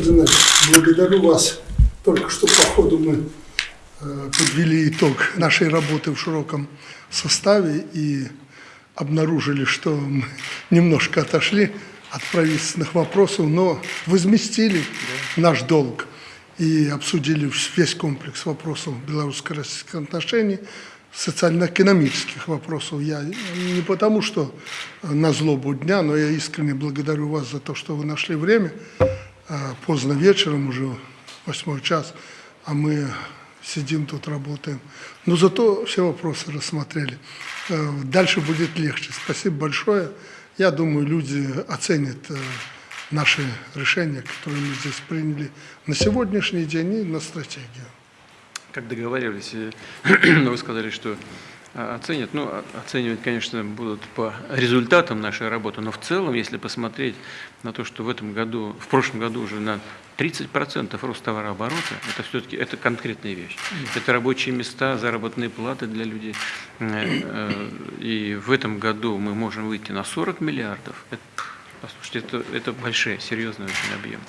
Фердинанд, благодарю вас. Только что по ходу мы э, подвели итог нашей работы в широком составе и обнаружили, что мы немножко отошли от правительственных вопросов, но возместили наш долг и обсудили весь комплекс вопросов белорусско-российских отношений, социально-экономических вопросов. Я не потому, что на злобу дня, но я искренне благодарю вас за то, что вы нашли время. А, поздно вечером, уже восьмой час, а мы сидим тут, работаем. Но зато все вопросы рассмотрели. Э, дальше будет легче. Спасибо большое. Я думаю, люди оценят э, наши решения, которые мы здесь приняли на сегодняшний день и на стратегию. Как договаривались, э, вы сказали, что оценят. Ну, оценивать, конечно, будут по результатам нашей работы, но в целом, если посмотреть на то, что в этом году, в прошлом году уже на 30% рост товарооборота, это все-таки это конкретная вещь. Это рабочие места, заработные платы для людей. Э, э, и в этом году мы можем выйти на 40 миллиардов. Это, послушайте, это, это большой, серьезный очень объем.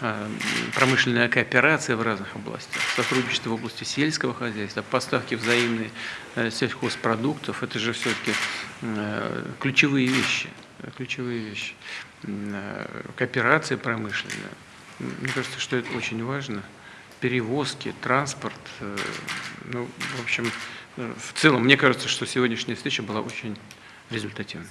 А, промышленная кооперация в разных областях, сотрудничество в области сельского хозяйства, поставки взаимные э, сельхозпродуктов, это же все-таки э, ключевые вещи, ключевые вещи. Э, кооперация промышленная, мне кажется, что это очень важно. Перевозки, транспорт, ну, в общем, в целом, мне кажется, что сегодняшняя встреча была очень результативной.